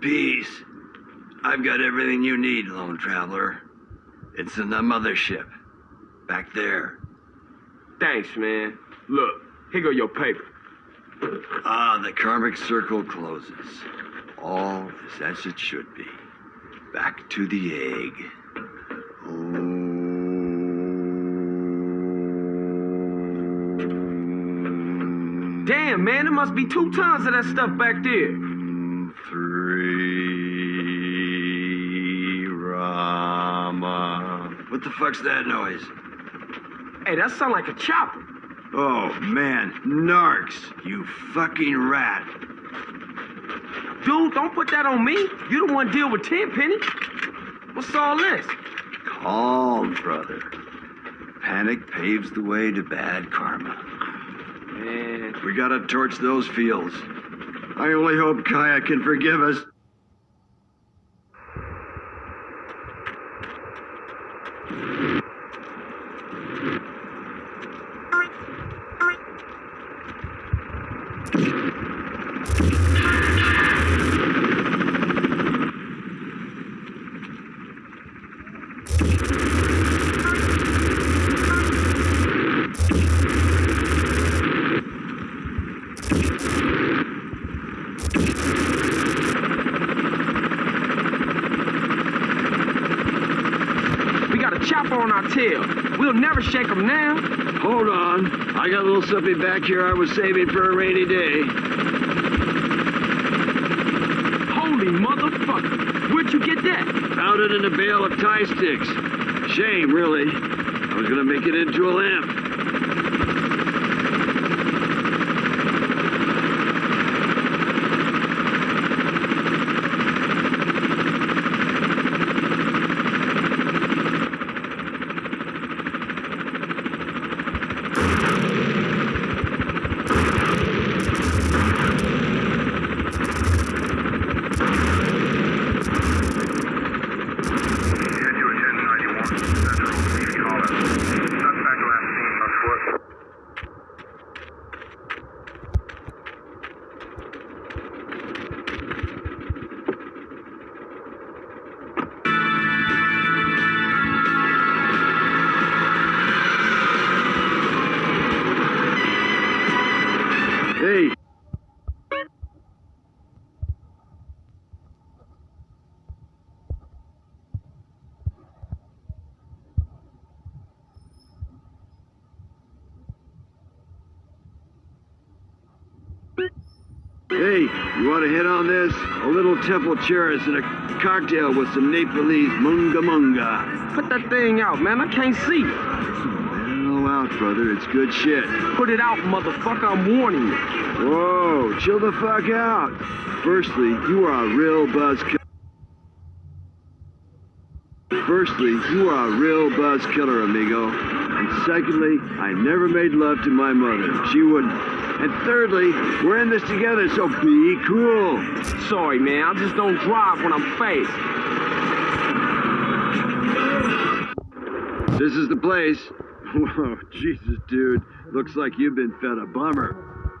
Peace. I've got everything you need, lone traveler. It's in the mothership. Back there. Thanks, man. Look, here go your paper. Ah, the karmic circle closes. All is as it should be. Back to the egg. Om Damn, man, there must be two tons of that stuff back there. Three Rama. What the fuck's that noise? Hey, that sound like a chopper. Oh man, narcs, you fucking rat. Dude, don't put that on me. You the one deal with Tenpenny. What's all this? Calm, brother. Panic paves the way to bad karma. We gotta torch those fields. I only hope Gaia can forgive us. we got a chopper on our tail. We'll never shake them now. Hold on. I got a little something back here I was saving for a rainy day. Holy motherfucker. Where'd you get that? Found it in a bale of Thai sticks. Shame, really. I was gonna make it into a lamp. Hey, Hey, you want to hit on this? A little temple cherries and a cocktail with some Nepalese munga munga. Put that thing out, man. I can't see. Mellow out, brother. It's good shit. Put it out, motherfucker. I'm warning you. Whoa, chill the fuck out. Firstly, you are a real buzz killer. Firstly, you are a real buzz killer, amigo. And secondly, I never made love to my mother. She wouldn't. And thirdly, we're in this together, so be cool. Sorry, man. I just don't drive when I'm faced. This is the place. Whoa, Jesus, dude. Looks like you've been fed a bummer.